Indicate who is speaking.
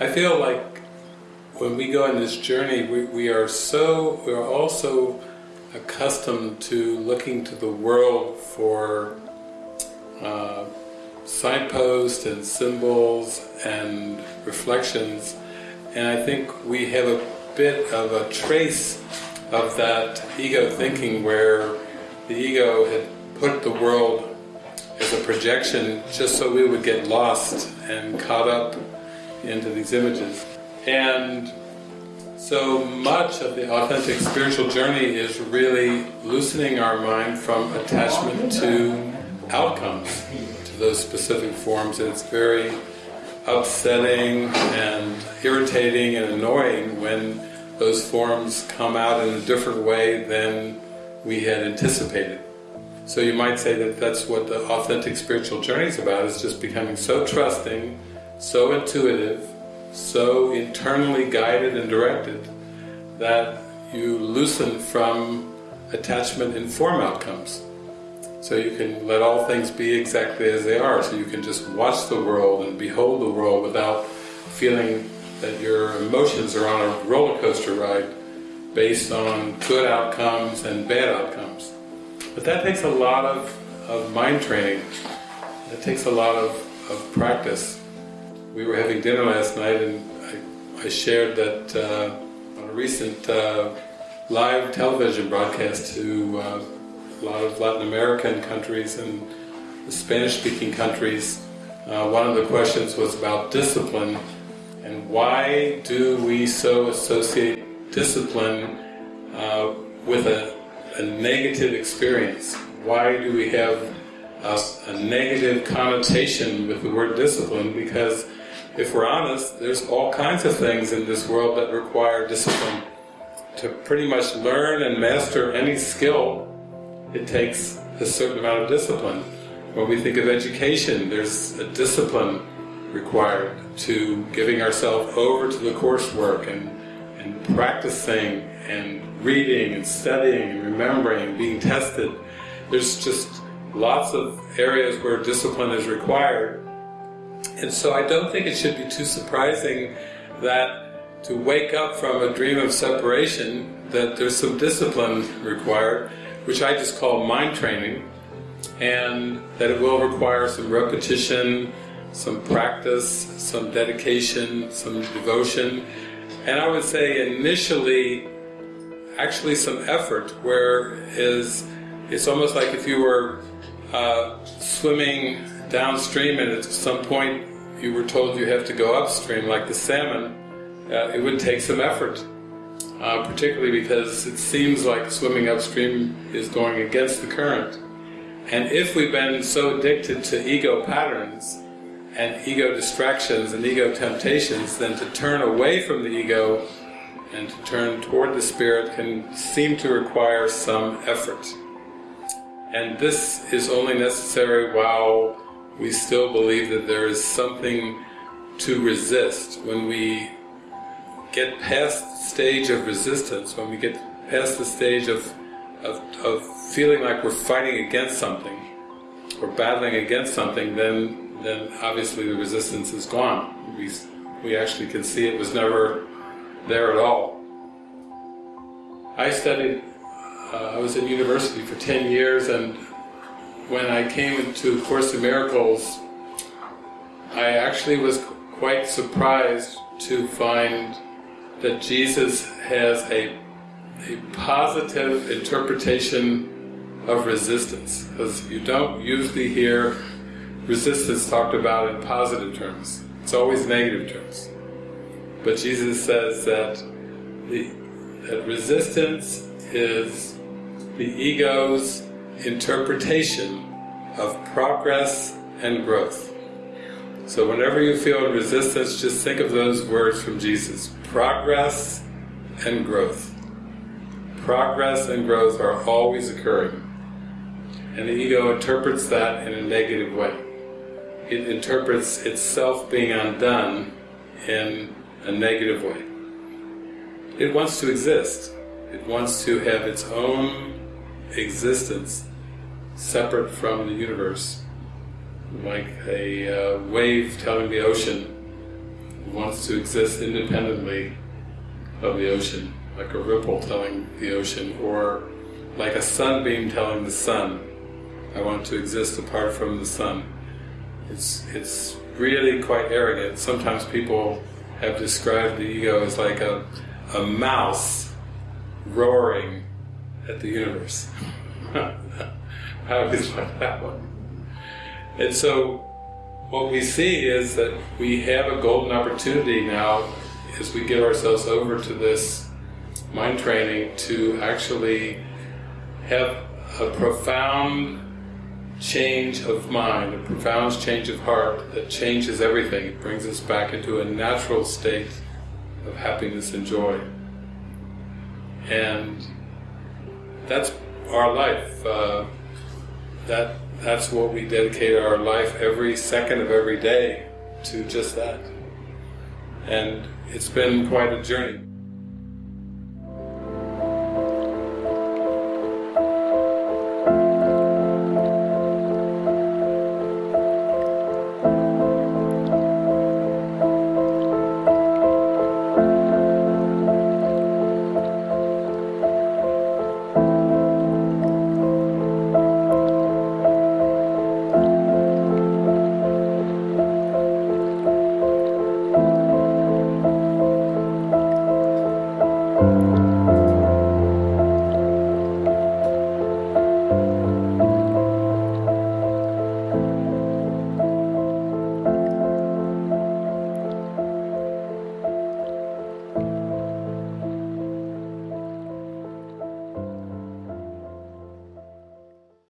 Speaker 1: I feel like when we go on this journey, we, we are so, we are also accustomed to looking to the world for uh, signposts and symbols and reflections, and I think we have a bit of a trace of that ego thinking where the ego had put the world as a projection just so we would get lost and caught up into these images. And so much of the authentic spiritual journey is really loosening our mind from attachment to outcomes, to those specific forms, and it's very upsetting and irritating and annoying when those forms come out in a different way than we had anticipated. So you might say that that's what the authentic spiritual journey is about, is just becoming so trusting, so intuitive, so internally guided and directed that you loosen from attachment in form outcomes. So you can let all things be exactly as they are, so you can just watch the world and behold the world without feeling that your emotions are on a roller coaster ride based on good outcomes and bad outcomes. But that takes a lot of, of mind training. It takes a lot of, of practice. We were having dinner last night and I, I shared that uh, on a recent uh, live television broadcast to uh, a lot of Latin American countries and Spanish-speaking countries, uh, one of the questions was about discipline and why do we so associate discipline uh, with a, a, negative experience? Why do we have a, a negative connotation with the word discipline? Because if we're honest, there's all kinds of things in this world that require discipline. To pretty much learn and master any skill, it takes a certain amount of discipline. When we think of education, there's a discipline required to giving ourselves over to the coursework and, and practicing and reading and studying and remembering and being tested. There's just lots of areas where discipline is required. And so I don't think it should be too surprising that to wake up from a dream of separation that there's some discipline required, which I just call mind training, and that it will require some repetition, some practice, some dedication, some devotion, and I would say initially actually some effort, where is it's almost like if you were uh, swimming downstream and at some point you were told you have to go upstream like the salmon, uh, it would take some effort. Uh, particularly because it seems like swimming upstream is going against the current. And if we've been so addicted to ego patterns, and ego distractions and ego temptations, then to turn away from the ego and to turn toward the Spirit can seem to require some effort. And this is only necessary while we still believe that there is something to resist. When we get past the stage of resistance, when we get past the stage of, of, of feeling like we're fighting against something, or battling against something, then then obviously the resistance is gone. We, we actually can see it was never there at all. I studied, uh, I was in university for 10 years and when I came into Course in Miracles, I actually was quite surprised to find that Jesus has a, a positive interpretation of resistance, because you don't usually hear resistance talked about in positive terms. It's always negative terms. But Jesus says that the that resistance is the ego's interpretation of progress and growth. So whenever you feel resistance, just think of those words from Jesus. Progress and growth. Progress and growth are always occurring. And the ego interprets that in a negative way it interprets itself being undone in a negative way. It wants to exist. It wants to have its own existence separate from the universe, like a uh, wave telling the ocean, wants to exist independently of the ocean, like a ripple telling the ocean, or like a sunbeam telling the sun, I want to exist apart from the sun. It's, it's really quite arrogant. Sometimes people have described the ego as like a, a mouse roaring at the universe. I always like that one. And so what we see is that we have a golden opportunity now as we give ourselves over to this mind training to actually have a profound change of mind, a profound change of heart that changes everything. It brings us back into a natural state of happiness and joy. And that's our life. Uh, that That's what we dedicate our life every second of every day to just that. And it's been quite a journey.